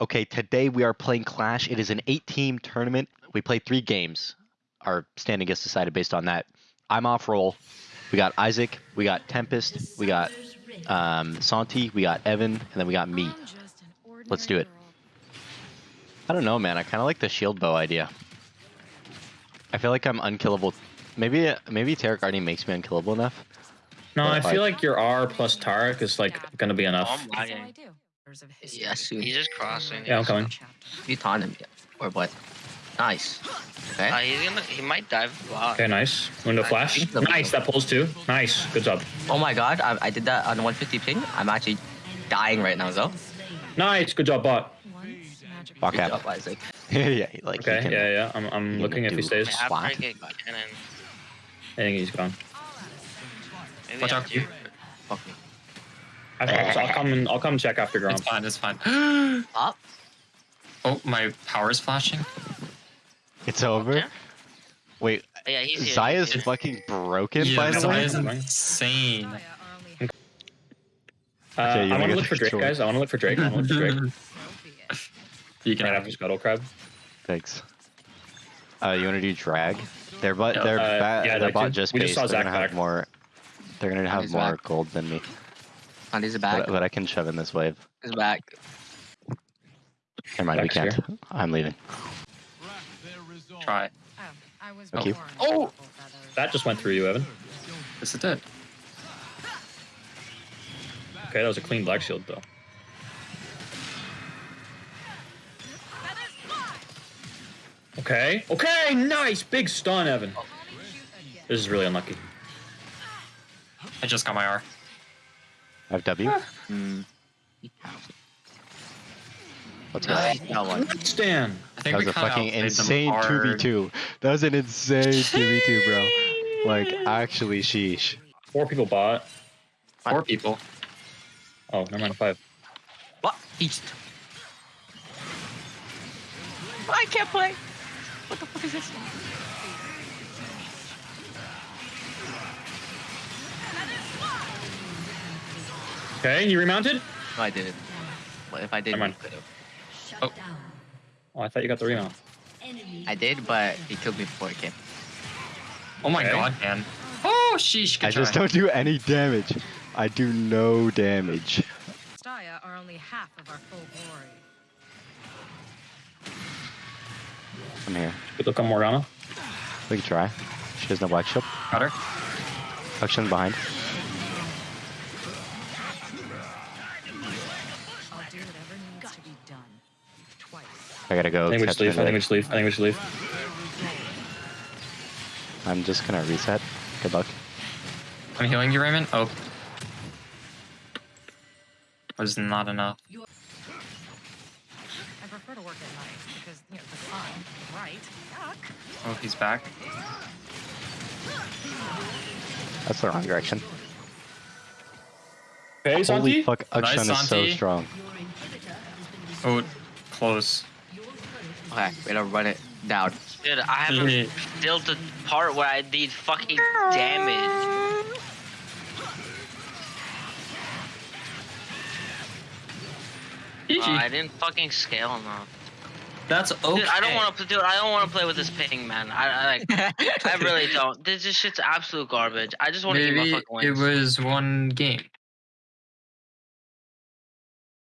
Okay, today we are playing Clash. It is an eight-team tournament. We play three games. Our standing gets decided based on that. I'm off roll. We got Isaac, we got Tempest, we got um, Santi, we got Evan, and then we got me. Let's do it. I don't know, man. I kind of like the shield bow idea. I feel like I'm unkillable. Maybe maybe Taric already makes me unkillable enough. No, I if I- feel like your R plus Taric is like gonna be Oh, enough. I'm. Yes, soon. He's just crossing. Yeah, I'm coming. You taunt him yet? Or what? Nice. Okay. Uh, he's gonna. He might dive bot. Okay, nice. Window flash. Nice, that pulls too. Nice, good job. oh my god, I, I did that on 150 ping. I'm actually dying right now, though. Nice, good job, bot. Fuck Good out. job, Isaac. yeah, like Okay, can- yeah, yeah. I'm, I'm looking if he stays. After I Spot. get cannon, I think he's gone. maybe Watch out. Fuck me. I thought so. I'll come and I'll come check after It's Gromp. fine. It's fine. Up. oh, my power is flashing. It's over. Yeah. Wait, Yeah, he's here. Xayah's he's here. fucking broken, Yeah, by the Zaya way. is insane. Uh, Okay, you I wanna want to get look for Drake, short? guys. I want to look for Drake. I want to look for Drake. You can right have after Scuttle Crab. Thanks. Uh, you want to do drag? Their bot, Yeah, their, uh, ba- yeah, I'd their like bot to. just We just based. saw They're gonna have more. They're gonna have he's more back. gold than me, Andy's back. but, but I can shove in this wave. He's back. Never mind, we can't. I'm leaving. try. Thank you. Oh! That just went through you, Evan. Yes, it did. Okay, that was a clean black shield though. Okay. Okay, nice. Big stun, Evan. This is really unlucky. I just got my R. I have W. Hmm. Let's go. Nice. One. Stan. I think That was a fucking insane 2v2. That was an insane 2v2, bro. Like, actually, sheesh. Four people bought. Four people. Oh, never mind. Five. What? East. I can't play. What the fuck is this? Okay, you remounted? No, I didn't. What if I did? Never mind. could've. Oh. Oh, I thought you got the remount. I did, but he killed me before it came. Oh my Okay. god, man. Oh, sheesh. I just don't do any damage. I do no damage. Staya are only half of our full glory. I'm here. Good look on Morgana. We can try. She has no black shield. Got her. Auction behind. Done. Twice. I gotta go. I think we catch just leave. I think we leg. just leave. I think we should leave. I'm just gonna reset. Good luck. I'm healing you, Raymond. Oh. Was not enough. I prefer to work at night because, you know, the sun, right? Yuck. Oh, he's back. That's the wrong direction. Okay, Holy Santi. fuck, Akshan is so strong. Oh, close. Okay, we gotta run it down. Dude, I haven't built the part where I did fucking damage. Uh, I didn't fucking scale enough. That's okay. Dude, I don't want to. Dude, I don't want to play with this ping, man. I, I like. I really don't. This just shit's absolute garbage. I just want to get my Maybe fucking it was one game.